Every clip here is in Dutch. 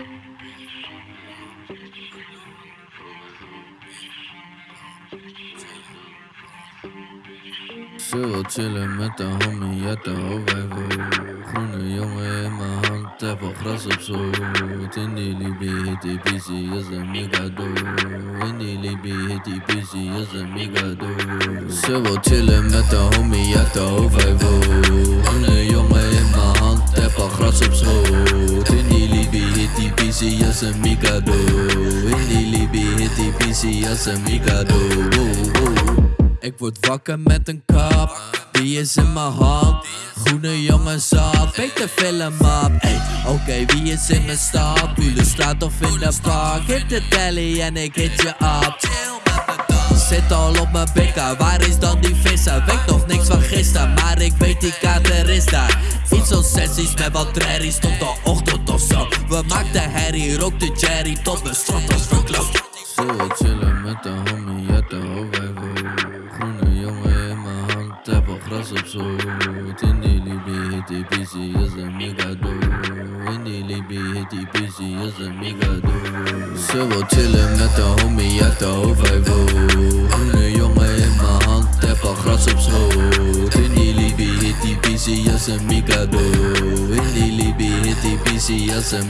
Still chillin' met the homie at the hoofdwijver Groene jongen in mijn hand, even gras op zoet In die Libië hit busy, is een In die Libië hit busy, is een mega dood Still chillin' met de homie uit de migado In die Libi die is een migado ik word wakker met een kap, die is in mijn hand. Groene jongen zat, weet de film op oké, wie is in mijn stad? Straat of in de park. Hit de telly en ik hit je op Zit al op mijn bikker, waar is dan die visser? Weet nog niks van gisteren, maar ik weet die kater is daar. Iets als sessies met wat trairies tot de ochtend zo We maakten herrie, de cherry tot de strot als verklopt Zo chillen met de homie uit de hoofdwijvel Groene jongen in mijn hand, heb al gras op zoot In die Libi die busy, is een migado In die Libi die busy, is een migado Ze wil chillen met de homie uit de hoofdwijvel Groene jongen in mijn hand, heb al gras op schoot busy, is een In die Libi die is een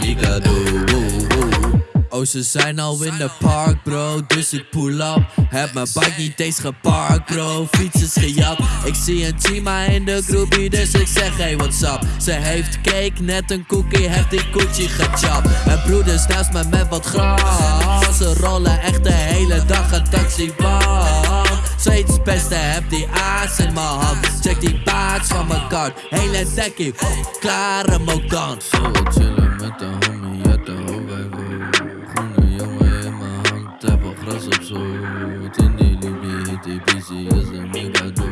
Oh, ze zijn al in de park, bro, dus ik pull up. Heb mijn bike niet eens geparkt, bro, fiets is gejat. Ik zie een chima in de groepie, dus ik zeg hey, what's up? Ze heeft cake, net een cookie, heeft die koetje gechapt En broeders naast me met wat gras. Ze rollen echt de hele dag een taxibaan Zoiets beste, heb die aas in mijn hand. Check die paard van mijn kart, hele dekkie, klare mokan Zo chillen met de homie uit de hoofdwijvel Groene jongen in mijn hand, heb al gras op zoot In die Libi hit die busy, is een migado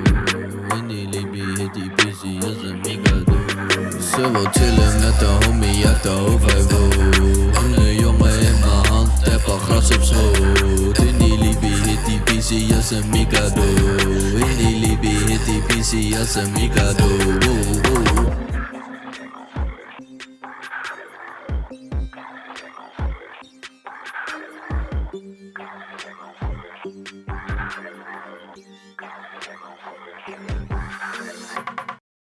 In die Libi hit die busy, is een migado Ze wil chillen met de homie uit de hit die busy, is een migado In